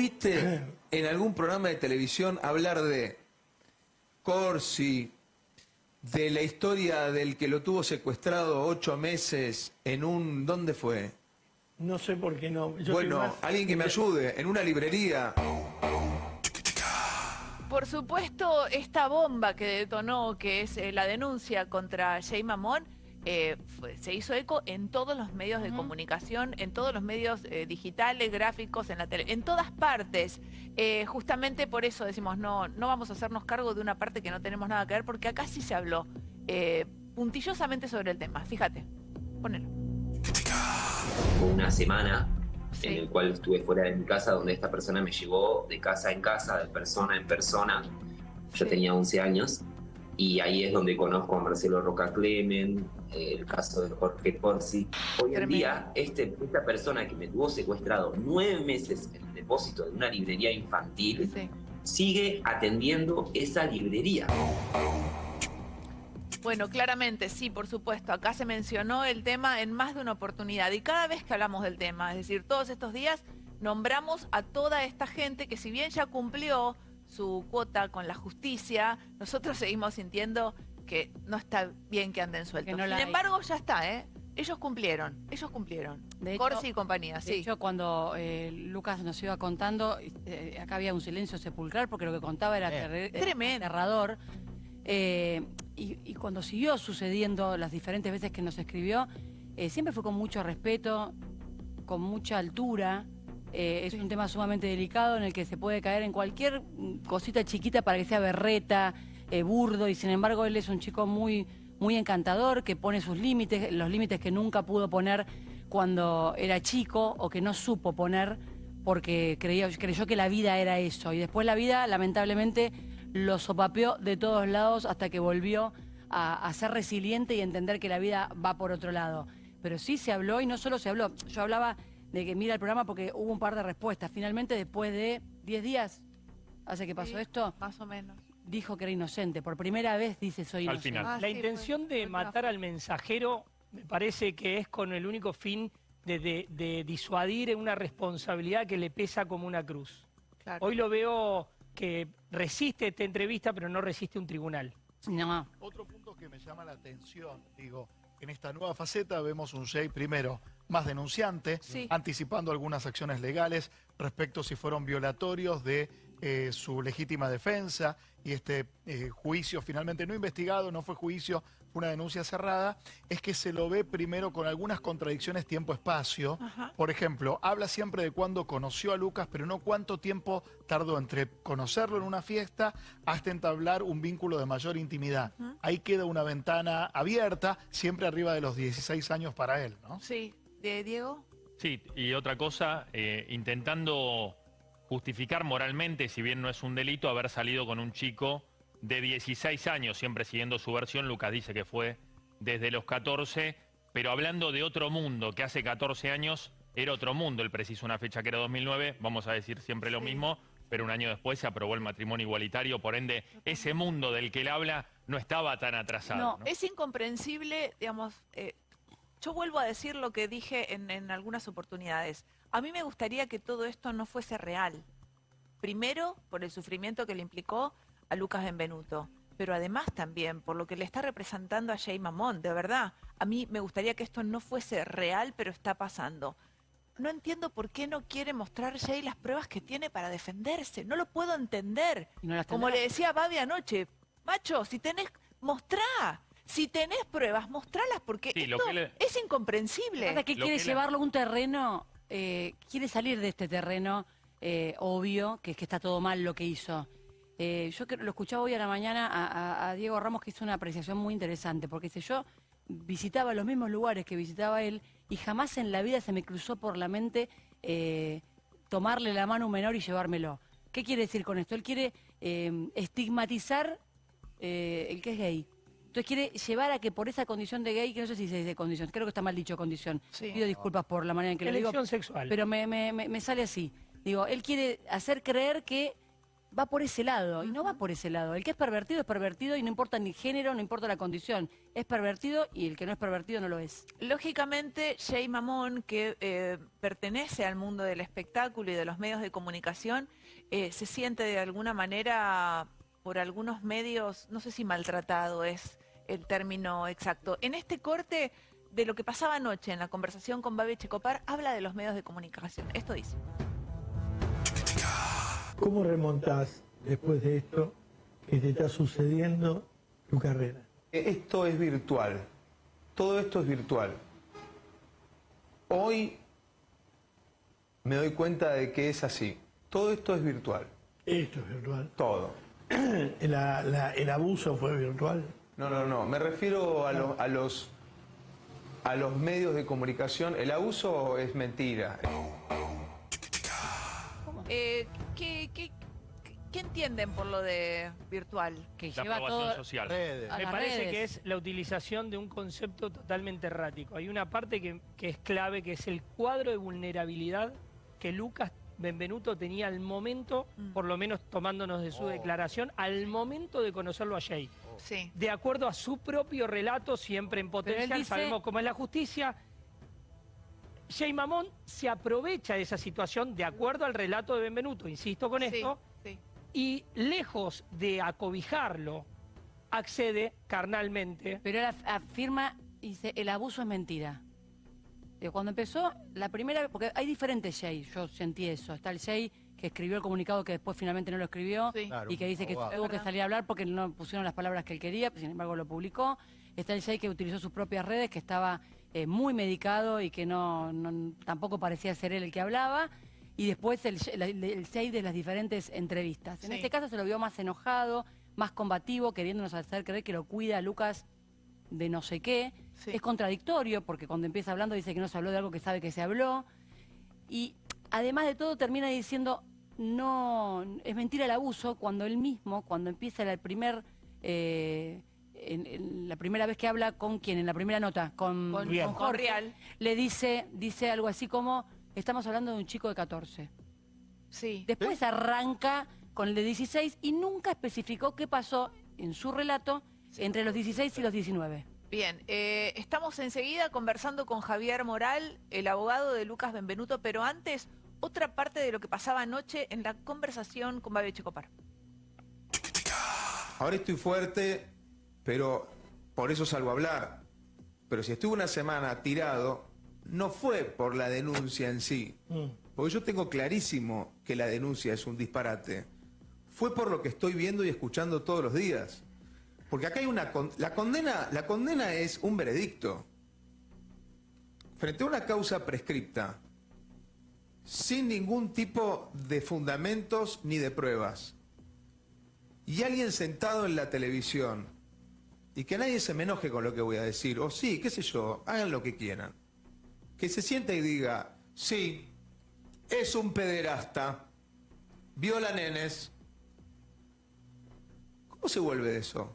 viste en algún programa de televisión hablar de Corsi, de la historia del que lo tuvo secuestrado ocho meses en un... ¿Dónde fue? No sé por qué no. Yo bueno, más- alguien que me ayude, en una librería. Por supuesto, esta bomba que detonó, que es eh, la denuncia contra Jay Mamón, eh, se hizo eco en todos los medios de comunicación, en todos los medios eh, digitales, gráficos, en la tele, en todas partes. Eh, justamente por eso decimos, no, no vamos a hacernos cargo de una parte que no tenemos nada que ver, porque acá sí se habló eh, puntillosamente sobre el tema. Fíjate, ponelo. Fue una semana Sí. en el cual estuve fuera de mi casa, donde esta persona me llevó de casa en casa, de persona en persona. Yo Sí. tenía 11 años y ahí es donde conozco a Marcelo Roca Clemen, el caso de Jorge Corsi. Hoy en día, este, esta persona que me tuvo secuestrado nueve meses en el depósito de una librería infantil Sí. sigue atendiendo esa librería. Bueno, claramente, sí, por supuesto. Acá se mencionó el tema en más de una oportunidad. Y cada vez que hablamos del tema, es decir, todos estos días, nombramos a toda esta gente que si bien ya cumplió su cuota con la justicia, nosotros seguimos sintiendo que no está bien que anden sueltos. Que no Sin hay. embargo, ya está, ¿eh? Ellos cumplieron, ellos cumplieron. De hecho- Corsi y compañía, De sí. hecho, cuando eh, Lucas nos iba contando, eh, acá había un silencio sepulcral porque lo que contaba era terre- Tremendo. aterrador. Eh, y, y cuando siguió sucediendo las diferentes veces que nos escribió, eh, siempre fue con mucho respeto, con mucha altura. Eh, es un tema sumamente delicado en el que se puede caer en cualquier cosita chiquita para que sea berreta, eh, burdo, y sin embargo él es un chico muy, muy encantador, que pone sus límites, los límites que nunca pudo poner cuando era chico o que no supo poner porque creía, creyó que la vida era eso. Y después la vida, lamentablemente, lo sopapeó de todos lados hasta que volvió a ser resiliente y entender que la vida va por otro lado. Pero sí se habló y no solo se habló. Yo hablaba de que mira el programa porque hubo un par de respuestas. Finalmente, después de 10 días, hace que pasó Sí, esto, Más o menos. dijo que era inocente. Por primera vez dice soy Al inocente. final. Ah, La sí, intención fue- de fue matar al mensajero me parece que es con el único fin de, de- de disuadir una responsabilidad que le pesa como una cruz. Claro. Hoy lo veo que resiste esta entrevista, pero no resiste un tribunal. No. Otro punto que me llama la atención, digo, en esta nueva faceta vemos un Jay primero más denunciante, Sí. anticipando algunas acciones legales respecto si fueron violatorios de eh, su legítima defensa y este eh, juicio finalmente no investigado, no fue juicio, fue una denuncia cerrada, es que se lo ve primero con algunas contradicciones tiempo-espacio. Por ejemplo, habla siempre de cuándo conoció a Lucas, pero no cuánto tiempo tardó entre conocerlo en una fiesta hasta entablar un vínculo de mayor intimidad. Ahí queda una ventana abierta, siempre arriba de los 16 años para él, ¿no? Sí. ¿De Diego? Sí, y otra cosa, eh, intentando justificar moralmente, si bien no es un delito, haber salido con un chico de 16 años, siempre siguiendo su versión, Lucas dice que fue desde los 14, pero hablando de otro mundo, que hace 14 años era otro mundo, él precisó una fecha que era 2009, vamos a decir siempre lo mismo, pero un año después se aprobó el matrimonio igualitario, por ende, ese mundo del que él habla no estaba tan atrasado. No, ¿no? es incomprensible, digamos, eh, yo vuelvo a decir lo que dije en, en algunas oportunidades. A mí me gustaría que todo esto no fuese real. Primero, por el sufrimiento que le implicó a Lucas Benvenuto, pero además también por lo que le está representando a Jay Mamón, de verdad. A mí me gustaría que esto no fuese real, pero está pasando. No entiendo por qué no quiere mostrar Jay las pruebas que tiene para defenderse. No lo puedo entender. No Como le decía Babi anoche, macho, si tenés, mostrá. Si tenés pruebas, mostralas porque Sí, lo esto que le- es incomprensible. Pasa que Lo quiere que llevarlo a un terreno, eh, quiere salir de este terreno eh, obvio, que es que está todo mal lo que hizo. Eh, yo lo escuchaba hoy a la mañana a, a- a Diego Ramos que hizo una apreciación muy interesante, porque dice, yo visitaba los mismos lugares que visitaba él y jamás en la vida se me cruzó por la mente eh, tomarle la mano a un menor y llevármelo. ¿Qué quiere decir con esto? Él quiere eh, estigmatizar eh, el que es gay. Entonces quiere llevar a que por esa condición de gay, que no sé si se dice condición, creo que está mal dicho condición. Sí. Pido disculpas por la manera en que lo digo. Elección sexual. Pero me, me- me- me sale así. Digo, él quiere hacer creer que va por ese lado, y no va por ese lado. El que es pervertido es pervertido y no importa ni género, no importa la condición. Es pervertido y el que no es pervertido no lo es. Lógicamente, Jay Mamón, que eh, pertenece al mundo del espectáculo y de los medios de comunicación, eh, se siente de alguna manera por algunos medios, no sé si maltratado es el término exacto. En este corte de lo que pasaba anoche en la conversación con Babi Checopar, habla de los medios de comunicación. Esto dice. ¿Cómo remontás después de esto que te está sucediendo tu carrera? Esto es virtual. Todo esto es virtual. Hoy me doy cuenta de que es así. Todo esto es virtual. Esto es virtual. Todo. La- la- el abuso fue virtual. No, no, no. Me refiero a, lo- a los a los medios de comunicación. El abuso es mentira. Eh, ¿qué, qué, qué entienden por lo de virtual? Que La lleva aprobación todo... social. Redes. A Me parece redes. que es la utilización de un concepto totalmente errático. Hay una parte que, que es clave, que es el cuadro de vulnerabilidad que Lucas Benvenuto tenía al momento, Mm. por lo menos tomándonos de su declaración, al momento de conocerlo a Jay. Sí. De acuerdo a su propio relato, siempre en potencial, dice- sabemos cómo es la justicia. Jay Mamón se aprovecha de esa situación de acuerdo al relato de Benvenuto, insisto con Sí, esto, sí. y lejos de acobijarlo, accede carnalmente Pero él af- afirma, dice, el abuso es mentira. Digo, Cuando empezó, la primera vez, porque hay diferentes Jay, yo sentí eso. Está el Jay que escribió el comunicado que después finalmente no lo escribió Sí. Claro, y que dice que abogado. tuvo que salir a hablar porque no pusieron las palabras que él quería, sin embargo lo publicó. Está el Jay que utilizó sus propias redes, que estaba eh, muy medicado y que no, no- tampoco parecía ser él el que hablaba. Y después el, el Jay de las diferentes entrevistas. En Sí. este caso se lo vio más enojado, más combativo, queriéndonos hacer creer que lo cuida Lucas de no sé qué. Sí. Es contradictorio porque cuando empieza hablando dice que no se habló de algo que sabe que se habló. Y además de todo termina diciendo, no, es mentira el abuso cuando él mismo, cuando empieza el primer, eh, en- en la primera vez que habla con quien, en la primera nota, con, Con- con con Jorge, Real. le dice, dice algo así como, estamos hablando de un chico de 14. Sí. Después arranca con el de 16 y nunca especificó qué pasó en su relato entre los 16 y los 19. Bien, eh, estamos enseguida conversando con Javier Moral, el abogado de Lucas Benvenuto, pero antes, otra parte de lo que pasaba anoche en la conversación con Babi Checopar. Ahora estoy fuerte, pero por eso salgo a hablar. Pero si estuve una semana tirado, no fue por la denuncia en sí. Mm. Porque yo tengo clarísimo que la denuncia es un disparate. Fue por lo que estoy viendo y escuchando todos los días. Porque acá hay una con- la condena, la condena es un veredicto. Frente a una causa prescripta, sin ningún tipo de fundamentos ni de pruebas. Y alguien sentado en la televisión y que nadie se me enoje con lo que voy a decir, o sí, qué sé yo, hagan lo que quieran. Que se sienta y diga, sí, es un pederasta, viola nenes. ¿Cómo se vuelve eso?